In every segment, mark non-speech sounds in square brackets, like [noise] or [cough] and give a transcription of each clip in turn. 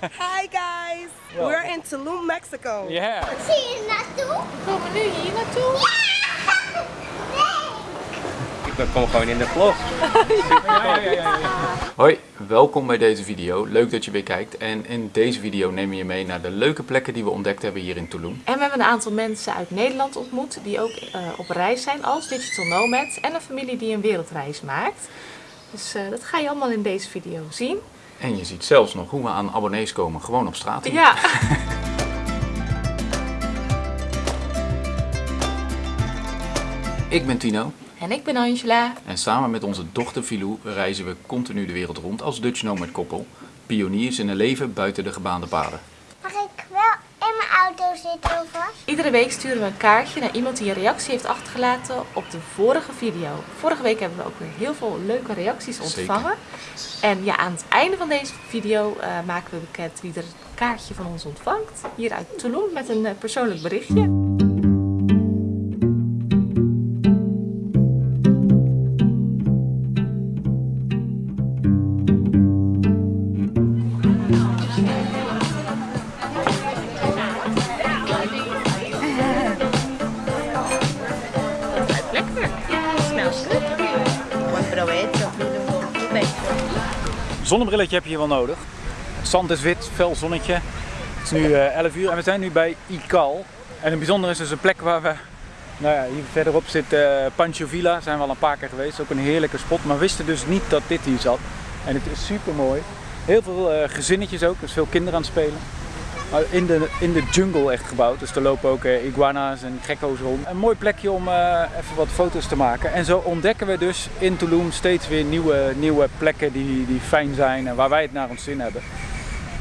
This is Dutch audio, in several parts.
Hi guys, we're in Tulum, Mexico. Ja. Zie je naartoe? Komen we nu hier naartoe? Ik kom gewoon in de vlog. [laughs] Hoi, welkom bij deze video. Leuk dat je weer kijkt. En in deze video nemen we je mee naar de leuke plekken die we ontdekt hebben hier in Tulum. En we hebben een aantal mensen uit Nederland ontmoet die ook eh, op reis zijn als digital nomads. En een familie die een wereldreis maakt. Dus eh, dat ga je allemaal in deze video zien. En je ziet zelfs nog hoe we aan abonnees komen, gewoon op straat. hier. Ja, [laughs] Ik ben Tino en ik ben Angela. en samen met onze dochter Filou reizen we continu de wereld rond als Dutch Nomad koppel. Pioniers in een leven buiten de gebaande paden. Mag ik wel in mijn auto zitten alvast? Iedere week sturen we een kaartje naar iemand die een reactie heeft achtergelaten op de vorige video. Vorige week hebben we ook weer heel veel leuke reacties ontvangen. En ja, aan het einde van deze video eh, maken we bekend wie er het kaartje van ons ontvangt. Hier uit Tulum met een eh, persoonlijk berichtje. Zonnebrilletje heb je hier wel nodig. Zand is wit, fel zonnetje. Het is nu eh, 11 uur en we zijn nu bij Ikal. En een bijzonder is dus een plek waar we, nou ja, hier verderop zit eh Pancho Villa. Zijn we al een paar keer geweest. Ook een heerlijke spot, maar wisten dus niet dat dit hier zat. En het is super mooi. Heel veel eh, gezinnetjes ook, dus veel kinderen aan het spelen. Maar in de, in de jungle echt gebouwd. Dus er lopen ook eh, iguana's en gekko's rond. Een mooi plekje om eh, even wat foto's te maken. En zo ontdekken we dus in Tulum steeds weer nieuwe, nieuwe plekken die, die fijn zijn en waar wij het naar ons zin hebben.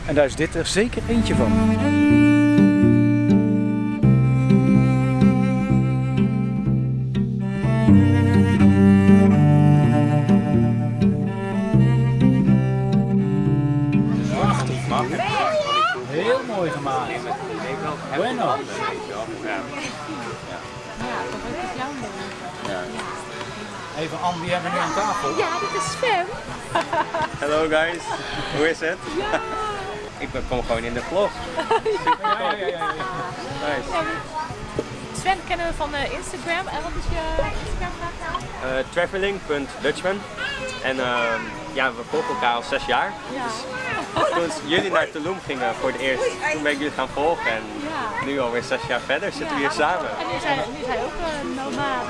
En daar is dit er zeker eentje van. Mooi gemaakt. Bueno. Even Anne, wie hebben we nu aan tafel? Ja, dit is Sven. Hallo guys, hoe is het? Ik ben- kom gewoon in de vlog. Ja, ja, ja, ja. Nice. Sven kennen we van eh, Instagram. En wat is je Instagram naam? Eh, traveling.dutchman. En ehm, ja, we volgen elkaar al zes jaar. Ja. Toen jullie naar Tulum gingen voor het eerst, toen ben ik jullie gaan volgen. En nu alweer zes jaar verder zitten we hier samen. En nu zijn, nu zijn ook een nomad.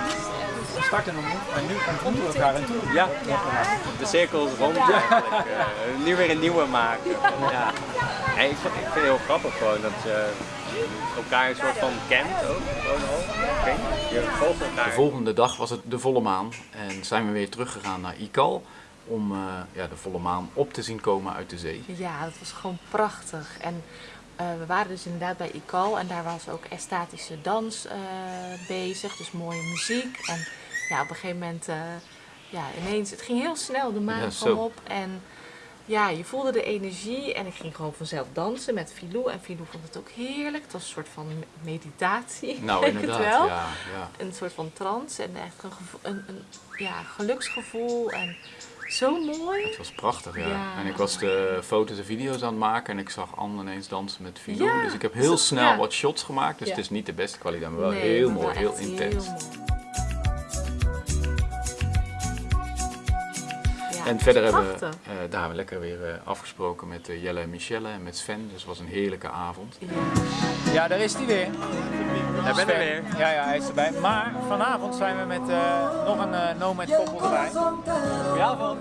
We starten en nu ontmoeten we elkaar in Tulum. Ja, de cirkel is rond eigenlijk. Eh, nu weer een nieuwe maken. Ja. En ik, vind, ik vind het heel grappig gewoon dat je elkaar een soort van kent ook. Gewoon al. Ik weet niet, je volgt elkaar. De volgende dag was het de volle maan en zijn we weer teruggegaan naar Ikal om eh, ja, de volle maan op te zien komen uit de zee. Ja, dat was gewoon prachtig. En eh, we waren dus inderdaad bij Ikal en daar was ook estatische dans eh, bezig, dus mooie muziek. En ja, op een gegeven moment, ja, ineens, het ging heel snel, de maan Ja, kwam op en ja, je voelde de energie en ik ging gewoon vanzelf dansen met Filou. En Filou vond het ook heerlijk, het was een soort van me- meditatie, [laughs] Nou, inderdaad. wel. Ja, ja. Een soort van trance en echt een, gevo- een, een ja, geluksgevoel en zo mooi. Het was prachtig, ja. Ja. En ik was de foto's en video's aan het maken en ik zag Anne ineens dansen met. Ja, Dus ik heb heel snel wat shots gemaakt. Dus het is niet de beste kwaliteit, maar wel Nee, heel mooi, heel intens. mooi. Ja, En verder hebben we, eh, daar hebben we lekker weer eh, afgesproken met eh, Jelle en Michelle en met Sven. Dus het was een heerlijke avond. Ja. Daar is hij weer. Daar ben ik weer. Ja, ja, hij is erbij. Maar vanavond zijn we met eh, nog een uh, Nomad koppel erbij. Goedenavond.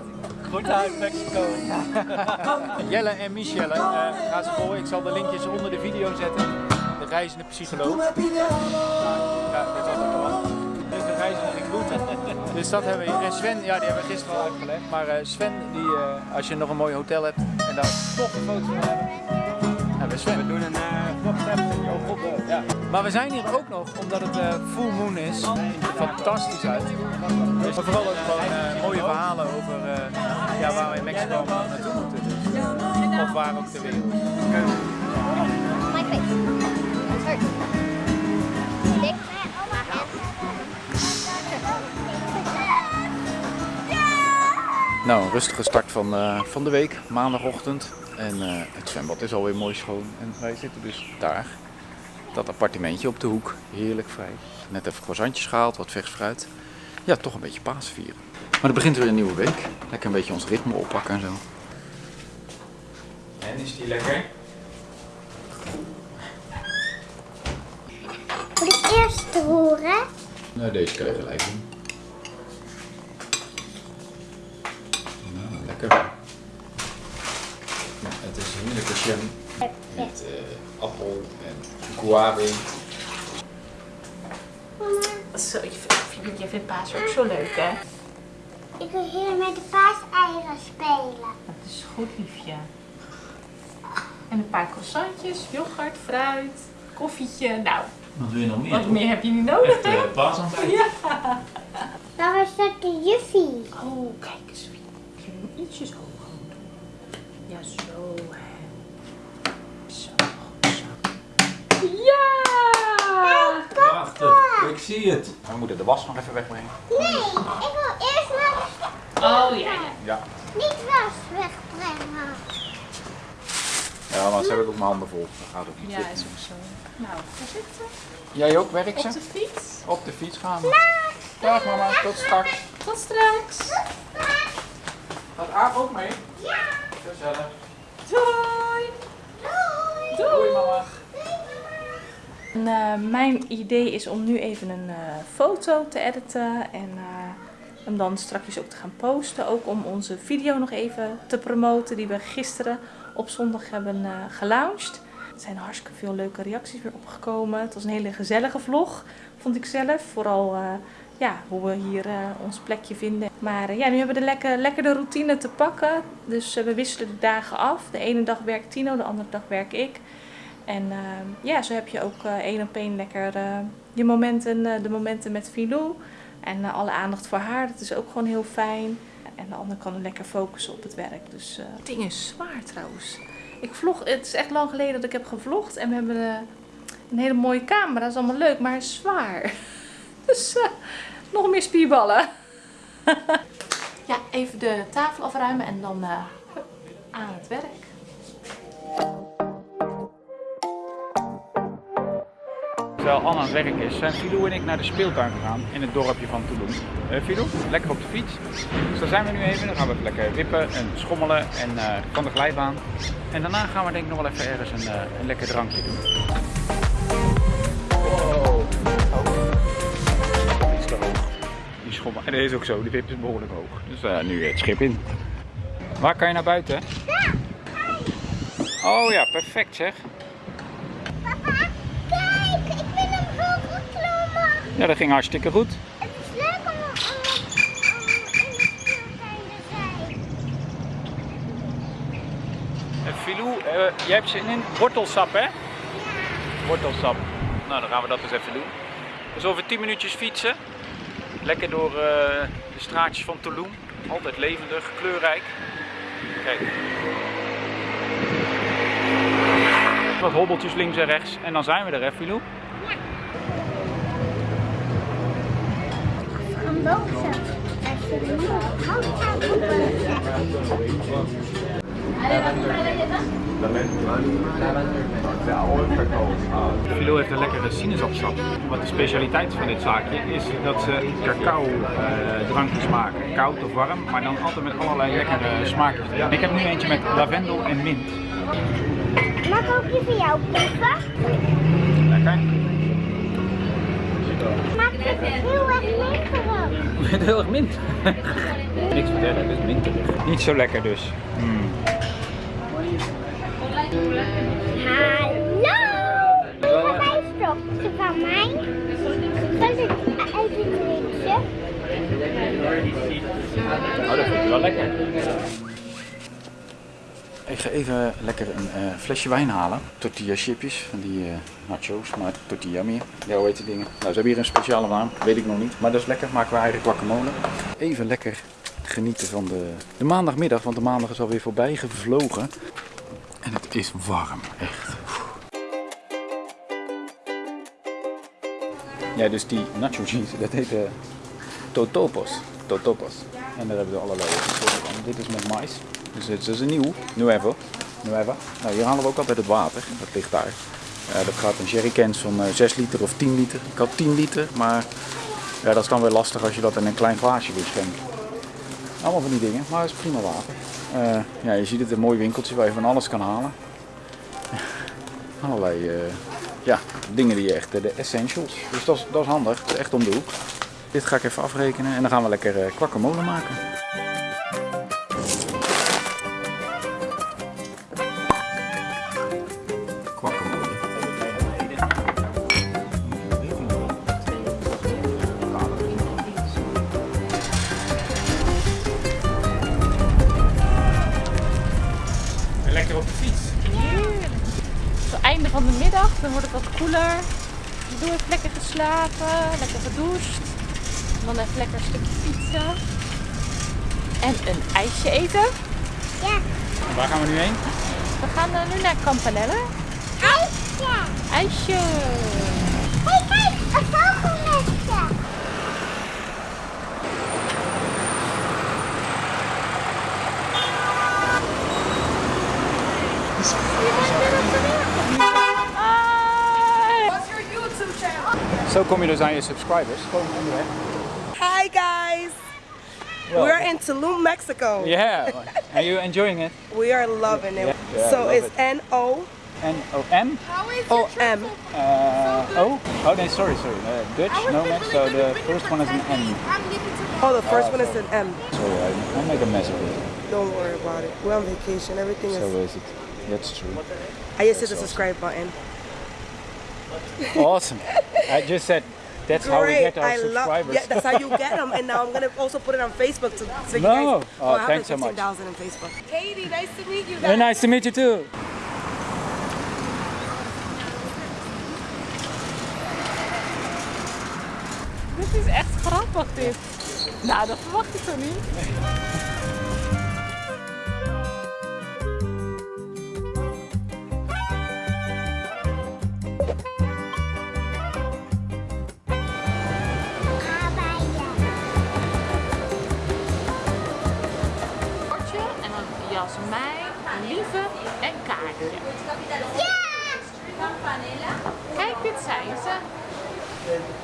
Goed uit Mexico. [laughs] Jelle en Michelle, eh ga ze volgen. Ik zal de linkjes onder de video zetten. De reizende psycholoog. Ja, Dus dat hebben we hier. En Sven, ja, die hebben we gisteren al uitgelegd. Maar eh, Sven, die, eh, als je nog een mooi hotel hebt en daar toch een foto van hebben. Hebben we Sven. We doen een Oh, god, eh, ja. Maar we zijn hier ook nog omdat het full moon is. Fantastisch uit. Dus vooral ook gewoon mooie verhalen over ja, waar we in Mexico naartoe moeten. Dus, of waar ook ter wereld. Nou, een rustige start van, eh, van de week, maandagochtend. En eh, het zwembad is alweer mooi schoon. En wij zitten dus daar, dat appartementje op de hoek. Heerlijk vrij. Net even croissantjes gehaald, wat vers fruit. Ja, toch een beetje paas vieren. Maar er begint weer een nieuwe week. Lekker een beetje ons ritme oppakken en zo. En is die lekker? Moet ik eerst horen? Nou, deze kan je gelijk doen. Nou, lekker. Ja, het is een heerlijke jam met eh, appel en guave. Mama, Zo, je vindt, je vindt paas ook zo leuk, hè? ik wil hier met de paaseieren spelen. Dat is goed, liefje. En een paar croissantjes, yoghurt, fruit, koffietje. Nou, Wat wil je nog meer? wat meer heb je niet nodig, hè? paasaantijд. Ja. Daar is dat de juffie. Oh, kijk eens. Ik ietsjes hoger doen. Ja, zo. Zo, zo. Ja! Prachtig, ik zie het. We moeten de was nog even wegbrengen. Nee, ik wil eerst maar Oh, ja, ja. Ja. niet was wegbrengen. Ja, maar ze hebben ook mijn handen vol. Dat gaat ook niet Ja, is ook zo. Nou, daar zitten. Jij ook, werk Op ze? de fiets. Op de fiets gaan we. Dag mama, tot straks. Tot straks. Gaat Ook mee? Ja. Gezellig. Doei. Doei. Doei mama. En, eh, mijn idee is om nu even een eh, foto te editen en eh, hem dan straks ook te gaan posten. Ook om onze video nog even te promoten die we gisteren op zondag hebben eh gelaunched. Er zijn hartstikke veel leuke reacties weer opgekomen. Het was een hele gezellige vlog, vond ik zelf. Vooral eh, ja, hoe we hier eh, ons plekje vinden. Maar eh, ja, nu hebben we de lekker, lekker de routine te pakken. Dus eh, we wisselen de dagen af. De ene dag werkt Tino, de andere dag werk ik. En eh, ja, zo heb je ook één op één lekker je momenten, de momenten met Filou. En alle aandacht voor haar, dat is ook gewoon heel fijn. En de ander kan lekker focussen op het werk. Dus het ding is zwaar trouwens. Ik vlog, het is echt lang geleden dat ik heb gevlogd. En we hebben een hele mooie camera, dat is allemaal leuk, maar is zwaar. [laughs] Dus nog meer spierballen. [laughs] ja, even de tafel afruimen en dan eh, aan het werk. Terwijl Anne aan het werk is, zijn Filou en ik naar de speeltuin gegaan in het dorpje van Toulouse. Eh Filou, lekker op de fiets. Dus daar zijn we nu even. Dan gaan we even lekker wippen en schommelen en eh, van de glijbaan. En daarna gaan we denk ik nog wel even ergens een, eh, een lekker drankje doen. En deze is ook zo, die wip is behoorlijk hoog. Dus eh, nu het schip in. Waar kan je naar buiten? Oh ja, perfect zeg. Papa, kijk, ik ben omhoog geklommen. Ja, dat ging hartstikke goed. Het is leuk om, om, om, om in de te zijn. Filou, eh, jij hebt zin in wortelsap, hè? Wortelsap. Nou, dan gaan we dat eens even doen. Dus over 10 minuutjes fietsen. Lekker door eh, de straatjes van Toulouse. Altijd levendig, kleurrijk. Kijk. Wat hobbeltjes links en rechts. En dan zijn we er, hè, Filou? Je Filou heeft een lekkere sinaasappelsap. Wat de specialiteit van dit zaakje is dat ze cacao eh, drankjes maken. Koud of warm, maar dan altijd met allerlei lekkere smaakjes. Ik heb nu eentje met lavendel en mint. Mag ik ook die van jou proeven? Lekker. Smaakt het heel erg. Met [laughs] heel erg mint. [laughs] Niks vertellen, het is minterig. Niet zo lekker dus. Mm. Hallo! Een wijnstokje van mij. Ik even drinken? Oh, dat vind ik wel lekker. Ik ga even lekker een eh, flesje wijn halen. Tortilla chipjes, van die eh, nachos, maar tortilla meer. Ja, hoe heet die dingen? Nou, ze hebben hier een speciale naam, weet ik nog niet. Maar dat is lekker, maken we eigenlijk guacamole. Even lekker genieten van de, de maandagmiddag, want de maandag is alweer voorbij gevlogen. Is warm, echt. Ja, dus die nacho cheese, dat heet eh, totopos. Totopos. En daar hebben we allerlei soorten van. dit is met mais. Dus dit is een nieuw, Nuevo. Nueva. Nou, hier halen we ook altijd het water, dat ligt daar. Eh, dat gaat in jerrycans van eh, 6 liter of 10 liter. Ik had 10 liter, maar ja, dat is dan weer lastig als je dat in een klein glaasje wil schenken. Allemaal van die dingen, maar het is prima water. Ja, je ziet het, een mooi winkeltje waar je van alles kan halen. Allerlei eh, ja, dingen die je echt, eh, de essentials. Dus dat is, dat is handig, het is echt om de hoek. Dit ga ik even afrekenen en dan gaan we lekker uh, kwakkemolen maken. Wordt het wat koeler. Doe even lekker geslapen, lekker gedoucht. En dan even lekker een stukje fietsen. En een ijsje eten. Ja. Waar gaan we nu heen? We gaan eh, nu naar Campanelle. IJsje. IJsje. Zo kom je dus aan je subscribers. Gewoon onderweg. Hi guys. Well, We're in Tulum, Mexico. Yeah, are you enjoying it? [laughs] We are loving it. Yeah, yeah, I so love it's it. N O N-O-M? O M. Uh, oh? Oh, no, sorry, sorry. Uh, Dutch, no match, so the first one is an M. Oh, the first Oh, one is an M. Sorry, I, I make a mess of it. Don't worry about it. We're on vacation. Everything So is. is it. That's true. I just hit the subscribe button. Awesome. I just said that's how we get our I love. subscribers. Yeah, that's how you get [laughs] them. And now I'm gonna also put it on Facebook to, so you No. guys. Oh, I have thanks so much. 15,000 in Facebook. Katie, nice to meet you. Very nice to meet you too. Dit is echt grappig dit. Nou, dat verwacht ik toch niet.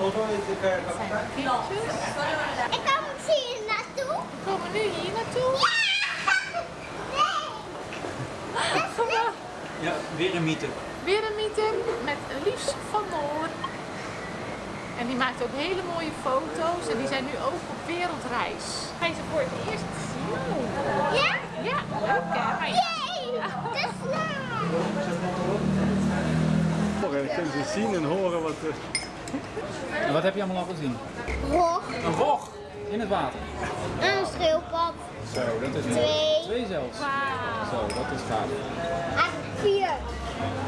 Ik kan hier naartoe. We komen nu hier naartoe. [laughs] Kom maar. Ja, weer een meetup. Weer een meeting met Lies van Noor. En die maakt ook hele mooie foto's en die zijn nu ook op wereldreis. Ga je ze voor het eerst zien? Ja? Ja, leuk hè? Ga je- Yay! De snaar. Dan kunnen ze zien en horen wat er... En wat heb je allemaal al gezien? Hoog. Een vog in het water. Een schildpad. Zo, dat is Twee. Twee zelfs. Zo, dat is gaaf. En vier.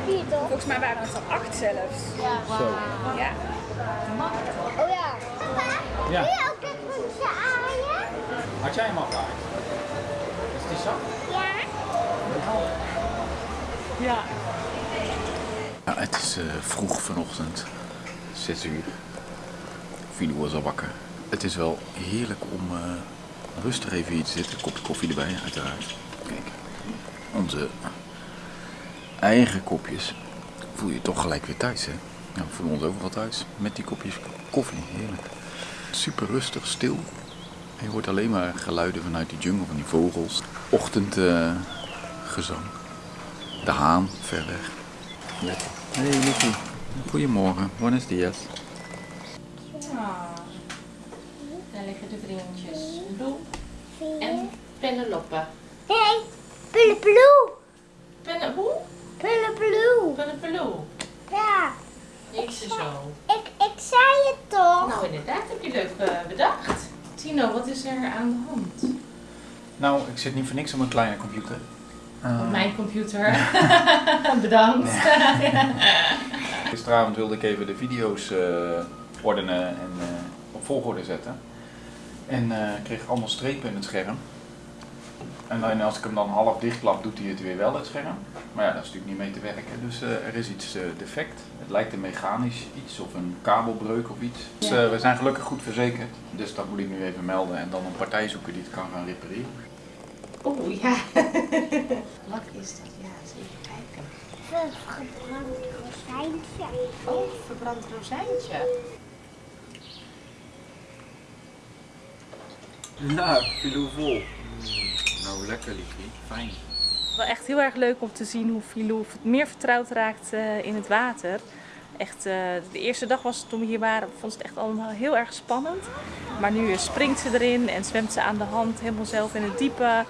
Vier toch? Volgens mij waren het er acht zelfs. Zo. Ja. Oh ja. Papa, Ja. wil je ook dit voetje aaien? Had jij hem al gehaaid? Is die zacht? Ja. Ja. Ja, het is eh, vroeg vanochtend, 6 uur. Fili was al wakker. Het is wel heerlijk om eh, rustig even hier te zitten. Kopje koffie erbij, uiteraard. Kijk, onze eigen kopjes. Voel je toch gelijk weer thuis, hè? Ja, we voelen ons overal thuis met die kopjes koffie. Heerlijk. Super rustig, stil. Je hoort alleen maar geluiden vanuit die jungle, van die vogels. Ochtendgezang. de haan ver weg. Lekker. Hey Luffy. Goedemorgen. Buenos dias. Daar liggen de vriendjes. Lou en Penelope. Hey, Pillepeloe. Penne, hoe? Penelope. Ja, Ik ze zo. ik, ik zei het toch. Nou, inderdaad heb je leuk eh, bedacht. Tino, wat is er aan de hand? Nou, ik zit niet voor niks op een kleine computer. Op mijn computer. [laughs] [laughs] Bedankt. [laughs] Gisteravond wilde ik even de video's eh, ordenen en eh, op volgorde zetten. En eh, ik kreeg allemaal strepen in het scherm. En dan, als ik hem dan half dichtklap, doet hij het weer wel, het scherm. Maar ja, daar is natuurlijk niet mee te werken. Dus eh, er is iets defect. Het lijkt een mechanisch iets of een kabelbreuk of iets. Dus eh, we zijn gelukkig goed verzekerd. Dus dat moet ik nu even melden en dan een partij zoeken die het kan gaan repareren. Oeh, ja. [laughs] Wat is dat? Ja, eens even kijken. Rozijntje. Oh, verbrand rozijntje. Ja, kilo vol. Nou, lekker liefie. Fijn. Wel echt heel erg leuk om te zien hoe Filou meer vertrouwd raakt eh, in het water. Echt, eh, de eerste dag was het toen we hier waren, vond ze het echt allemaal heel erg spannend. Maar nu springt ze erin en zwemt ze aan de hand helemaal zelf in het diepe.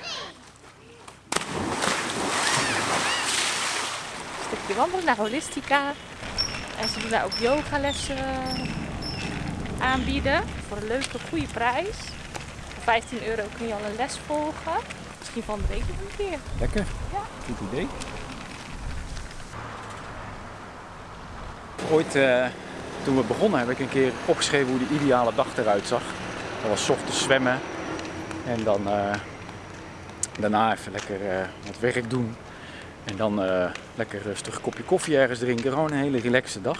Stukje wandelen naar Holistica. En ze doen daar ook yogalessen aanbieden voor een leuke, goede prijs. Voor 15 euro kun je al een les volgen. Misschien van de week nog een keer. Lekker. Goed idee. Ooit, eh, toen we begonnen, heb ik een keer opgeschreven hoe de ideale dag eruit zag. Dat was ochtends zwemmen en dan eh, daarna even lekker eh, wat werk doen. En dan eh, lekker rustig kopje koffie ergens drinken. Gewoon een hele relaxe dag.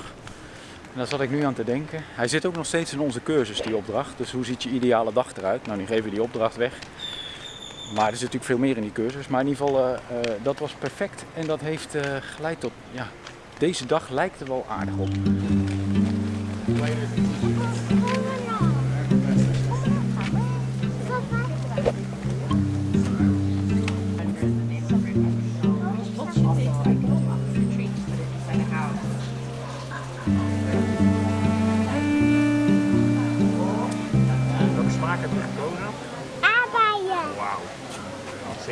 En daar zat ik nu aan te denken. Hij zit ook nog steeds in onze cursus, die opdracht. Dus hoe ziet je ideale dag eruit? Nou, nu geven we die opdracht weg. Maar er zit natuurlijk veel meer in die cursus. Maar in ieder geval, eh, eh, dat was perfect. En dat heeft geleid tot, ja, deze dag lijkt er wel aardig op.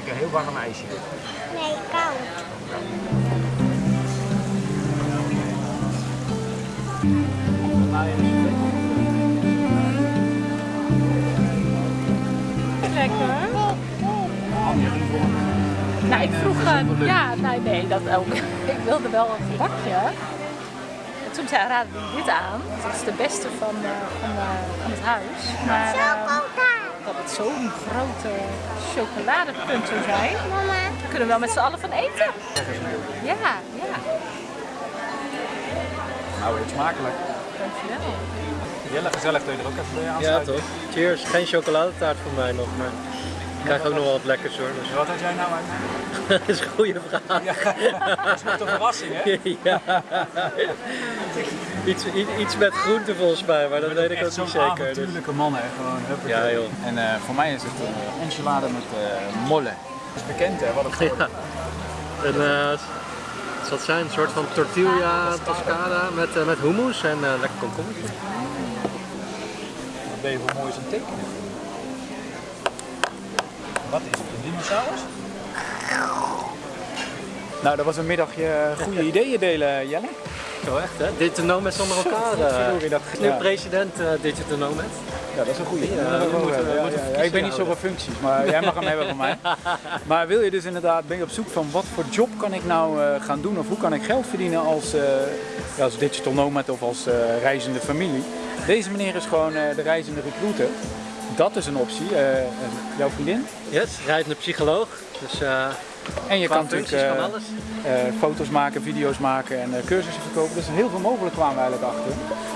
Zeker een heel warm ijsje. Nee, koud. Lekker. Nou, ik vroeg, eh, ja, nee, nee, dat ook. ik wilde wel een gebakje. En toen zei raadde dit aan. Dat is de beste van, eh, van, eh, van het huis. Maar. Dat het zo'n grote chocoladepunt zou zijn, Mama. daar kunnen we wel met z'n allen van eten. Ja, ja. Nou, het smakelijk. Dankjewel. Jelle, gezellig dat je er ook even bij Ja, toch? Cheers. Geen chocoladetaart voor mij nog, maar ik krijg ook nog wel wat lekkers hoor. Dus Wat had jij nou uit? [laughs] dat is een goede vraag. [laughs] Dat is een verrassing, hè? ja. Iets, iets, iets met groente volgens mij, maar dat weet ik ook niet zeker. Dus. avontuurlijke man, hè? Gewoon. Ja, joh. En eh, voor mij is het eh enchilade met eh molle. Dat is bekend, hè? Wat het Ja. En, zal het zijn? Een soort van tortilla toscada met, met hummus en lekker komkommertje. Wat ben je voor aan het tekenen? Wat is het? Een dinosaurus? Nou, dat was een middagje goede ideeën delen, Jelle. Zo echt hè? Digitonomed zonder elkaar. eh. Dat- ja. president uh, Digitonomed. Ja, dat is een goede. Ja, ik ben niet zo van functies, maar jij mag hem hebben van mij. [laughs] Maar wil je dus inderdaad, ben je op zoek van wat voor job kan ik nou eh, gaan doen of hoe kan ik geld verdienen als, eh, ja, als digital nomad of als eh, reizende familie? Deze meneer is gewoon eh, de reizende recruiter. Dat is een optie. Eh, jouw vriendin. Yes, rijdende psycholoog. Dus eh En je qua kan natuurlijk functies eh, kan alles. eh, foto's maken, video's maken en eh, cursussen verkopen. Dus heel veel mogelijk kwamen we eigenlijk achter.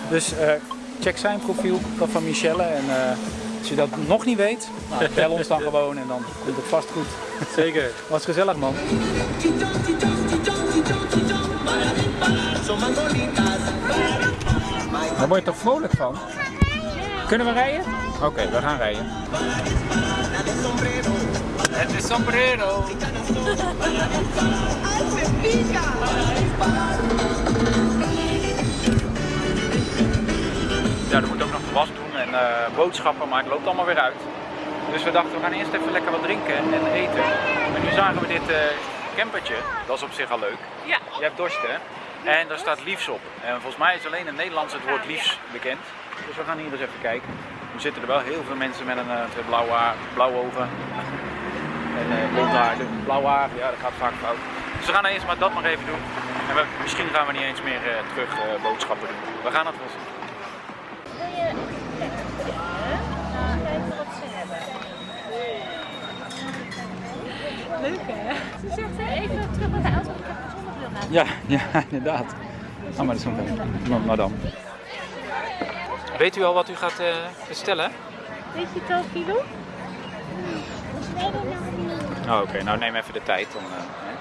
Dus eh, check zijn profiel, dat van Michelle. En eh, als je dat nog niet weet, nou, bel ons dan [laughs] gewoon en dan komt het vast goed. Zeker. [laughs] Was gezellig man. Daar word je toch vrolijk van? Kunnen we rijden? Oké, we gaan rijden. Het is sombrero. Ja, er moet ook nog de was doen en eh, boodschappen, maar het loopt allemaal weer uit. Dus we dachten, we gaan eerst even lekker wat drinken en eten. En nu zagen we dit eh campertje, dat is op zich al leuk. Ja. Je hebt dorst hè? En daar staat liefs op. En volgens mij is alleen in het Nederlands het woord liefs bekend. Dus we gaan hier eens even kijken. Nu zitten er wel heel veel mensen met een uh, blauw, haar, blauwe ogen. En uh, blond haar, dus blauw haar, ja dat gaat vaak fout. Dus we gaan eerst maar dat maar even doen. En we, misschien gaan we niet eens meer uh, terug uh, boodschappen doen. We gaan het wel zien. Wil je kijken wat ze hebben? Leuk hè? Ze zegt even terug naar de auto, ik heb een zonnebril naar. Ja, [laughs] ja, inderdaad. Ah, maar dat is nog even. Madame. Weet u al wat u gaat uh, bestellen? Weet je het al, Kilo? Ik weet het nog niet. Oh, Oké, nou neem even de tijd. Dan, eh, hè.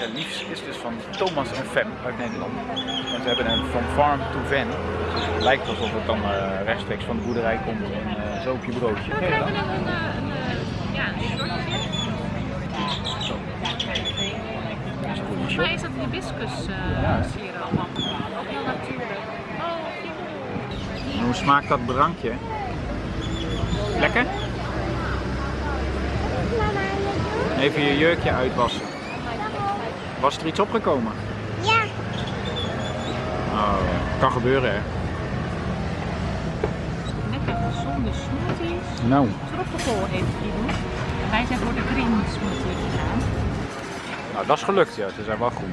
Ja, Liefs is dus van Thomas en Fem uit Nederland. En ze hebben een From Farm to Van. Dus het lijkt alsof het dan eh, rechtstreeks van de boerderij komt en eh, zo op je broodje. Ken je dat? Zo. Dat is dat hibiscus Ja. sieren allemaal? Heel natuurlijk. Oh, En hoe smaakt dat drankje? Lekker? Even je jurkje uitwassen. Was er iets opgekomen? Ja. Oh, kan gebeuren hè. lekker gezonde smoothies. Nou, Tropical heeft Guido. Wij zijn voor de green smoothie gegaan. Nou dat is gelukt ja, ze zijn wel goed.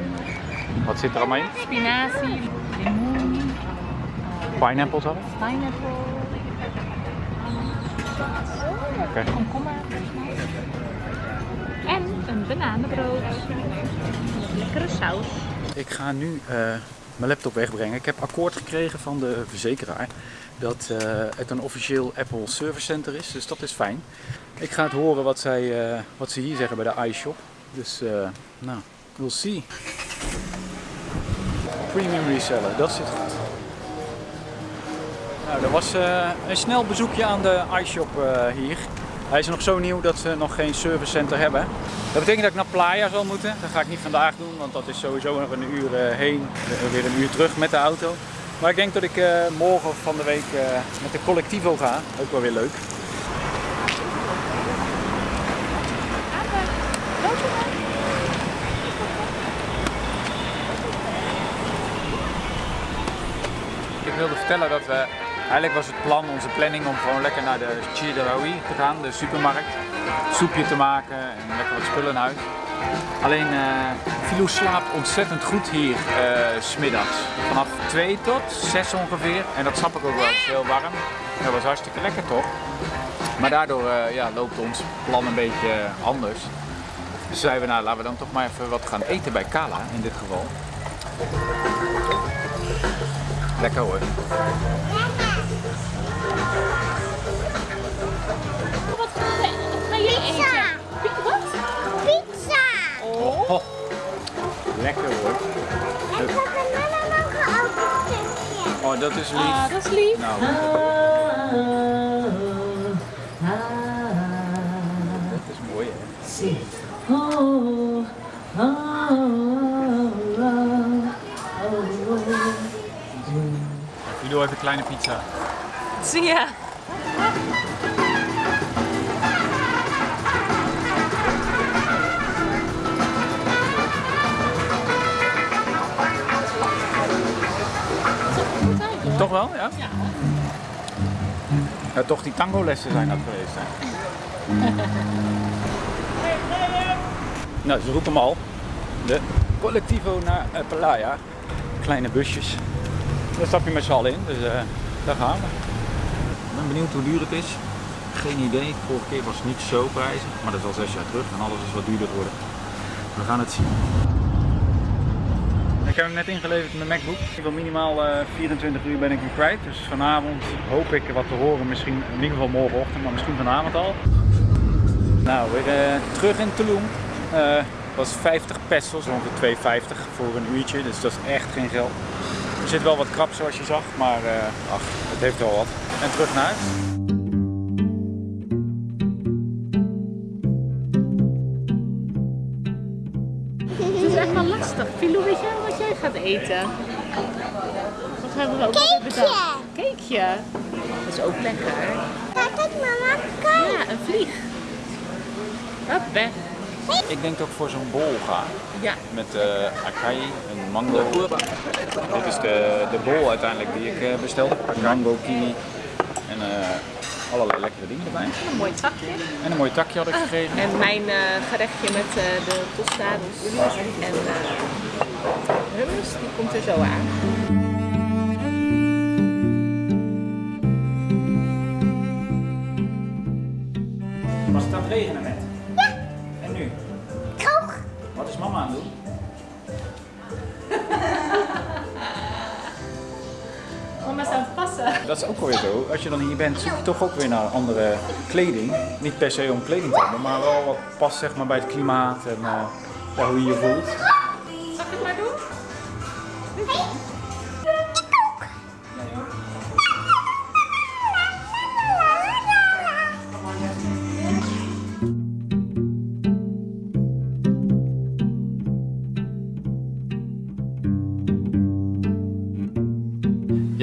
Wat zit er allemaal in? Spinazie, limoen, Pineapples hadden? pineapple, Oké. komkommer. En een bananenbrood. Lekkere saus. Ik ga nu eh, mijn laptop wegbrengen. Ik heb akkoord gekregen van de verzekeraar dat eh, het een officieel Apple Service Center is, dus dat is fijn. Ik ga het horen wat, zij, eh, wat ze hier zeggen bij de iShop. Dus, eh, nou, we'll see. Premium reseller, dat zit goed. Nou, dat was eh, een snel bezoekje aan de iShop eh, hier. Hij is nog zo nieuw dat ze nog geen servicecenter hebben. Dat betekent dat ik naar Playa zal moeten. Dat ga ik niet vandaag doen, want dat is sowieso nog een uur heen, weer een uur terug met de auto. Maar ik denk dat ik morgen of van de week met de Collectivo ga. Ook wel weer leuk. Ik wilde vertellen dat we, eigenlijk was het plan, onze planning om gewoon lekker naar de Chirawi te gaan, de supermarkt. Soepje te maken en lekker wat spullen in huis. Alleen uh, Filou slaapt ontzettend goed hier eh, s smiddags. Vanaf 2 tot 6 ongeveer. En dat snap ik ook wel, het is heel warm. Dat was hartstikke lekker toch? Maar daardoor eh, ja, loopt ons plan een beetje anders. Dus zeiden we, nou laten we dan toch maar even wat gaan eten bij Kala in dit geval. Lekker hoor. Wat ga je eten? Pizza. Wat? Pizza. Oh, lekker hoor. Ik heb een mama ook een stukje. Oh, dat is lief. Ah, dat is lief. Nou, even een kleine pizza. Ja. Toch wel, ja? Ja. toch die tango lessen zijn dat geweest hè. [laughs] nou, ze roepen hem al. De Collectivo naar eh, Playa. Kleine busjes. Daar stap je met z'n allen in, dus eh, daar gaan we. Ik ben benieuwd hoe duur het is. Geen idee. Vorige keer was het niet zo prijzig, maar dat is al zes jaar terug en alles is wat duurder geworden. We gaan het zien. Ik heb hem net ingeleverd in de MacBook. Ik wil minimaal eh, 24 uur ben ik hem kwijt. Dus vanavond hoop ik wat te horen. Misschien in ieder geval morgenochtend, maar misschien vanavond al. Nou, weer eh, terug in Tulum. Eh was 50 pesos, ongeveer 2,50 voor een uurtje. Dus dat is echt geen geld. Er zit wel wat krap zoals je zag, maar eh, ach, het heeft wel wat. En terug naar huis. Het is echt wel lastig. Filou, weet jij wat jij gaat eten? Wat hebben we ook bedacht? Cakeje. Dat is ook lekker. Kijk, kijk mama, kijk. Ja, een vlieg. Hop, weg. Ik denk dat ik voor zo'n bol ga. Ja. Met eh acai en mango. Dit is de, de bol uiteindelijk die ik eh, bestelde. Mango, kiwi en eh, allerlei lekkere dingen erbij. Een mooi takje. En een mooi takje had ik gekregen. En mijn eh, gerechtje met eh, de tostados en eh hummus, die komt er zo aan. Was het aan het regenen Dat is ook alweer zo. Als je dan hier bent, zoek je toch ook weer naar andere kleding. Niet per se om kleding te hebben, maar wel wat past zeg maar, bij het klimaat en eh, ja, hoe je je voelt. Zal ik het maar doen?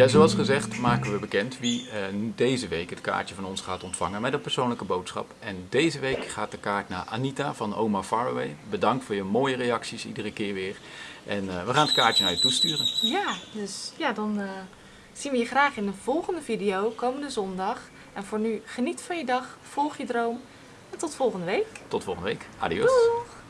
Ja, zoals gezegd maken we bekend wie eh, deze week het kaartje van ons gaat ontvangen met een persoonlijke boodschap. En deze week gaat de kaart naar Anita van Oma Faraway. Bedankt voor je mooie reacties iedere keer weer. En eh, we gaan het kaartje naar je toesturen. Ja, dus ja, dan eh, zien we je graag in de volgende video, komende zondag. En voor nu, geniet van je dag, volg je droom en tot volgende week. Tot volgende week. Adios. Doeg!